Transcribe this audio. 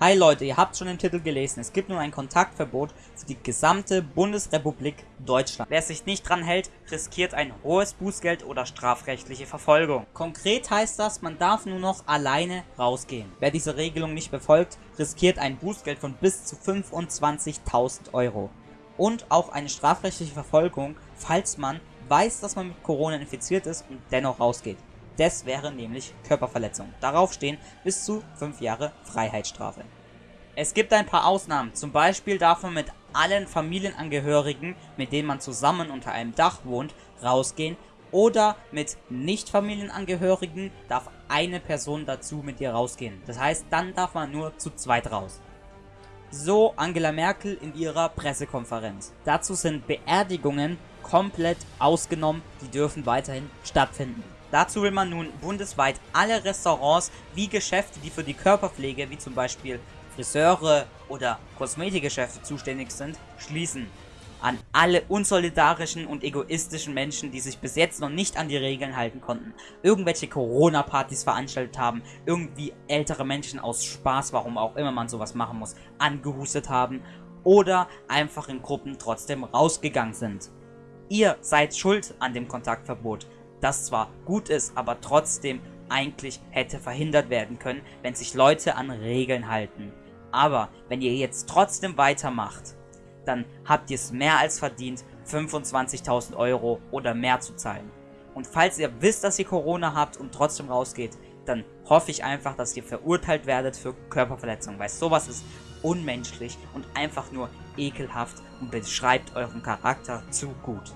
Hi Leute, ihr habt schon den Titel gelesen. Es gibt nun ein Kontaktverbot für die gesamte Bundesrepublik Deutschland. Wer sich nicht dran hält, riskiert ein hohes Bußgeld oder strafrechtliche Verfolgung. Konkret heißt das, man darf nur noch alleine rausgehen. Wer diese Regelung nicht befolgt, riskiert ein Bußgeld von bis zu 25.000 Euro. Und auch eine strafrechtliche Verfolgung, falls man weiß, dass man mit Corona infiziert ist und dennoch rausgeht. Das wäre nämlich Körperverletzung. Darauf stehen bis zu 5 Jahre Freiheitsstrafe. Es gibt ein paar Ausnahmen, zum Beispiel darf man mit allen Familienangehörigen, mit denen man zusammen unter einem Dach wohnt, rausgehen oder mit Nicht-Familienangehörigen darf eine Person dazu mit dir rausgehen. Das heißt, dann darf man nur zu zweit raus. So Angela Merkel in ihrer Pressekonferenz. Dazu sind Beerdigungen komplett ausgenommen, die dürfen weiterhin stattfinden. Dazu will man nun bundesweit alle Restaurants wie Geschäfte, die für die Körperpflege, wie zum Beispiel Friseure oder Kosmetikgeschäfte zuständig sind, schließen. An alle unsolidarischen und egoistischen Menschen, die sich bis jetzt noch nicht an die Regeln halten konnten, irgendwelche Corona-Partys veranstaltet haben, irgendwie ältere Menschen aus Spaß, warum auch immer man sowas machen muss, angehustet haben oder einfach in Gruppen trotzdem rausgegangen sind. Ihr seid schuld an dem Kontaktverbot das zwar gut ist, aber trotzdem eigentlich hätte verhindert werden können, wenn sich Leute an Regeln halten. Aber wenn ihr jetzt trotzdem weitermacht, dann habt ihr es mehr als verdient, 25.000 Euro oder mehr zu zahlen. Und falls ihr wisst, dass ihr Corona habt und trotzdem rausgeht, dann hoffe ich einfach, dass ihr verurteilt werdet für Körperverletzung, weil sowas ist unmenschlich und einfach nur ekelhaft und beschreibt euren Charakter zu gut.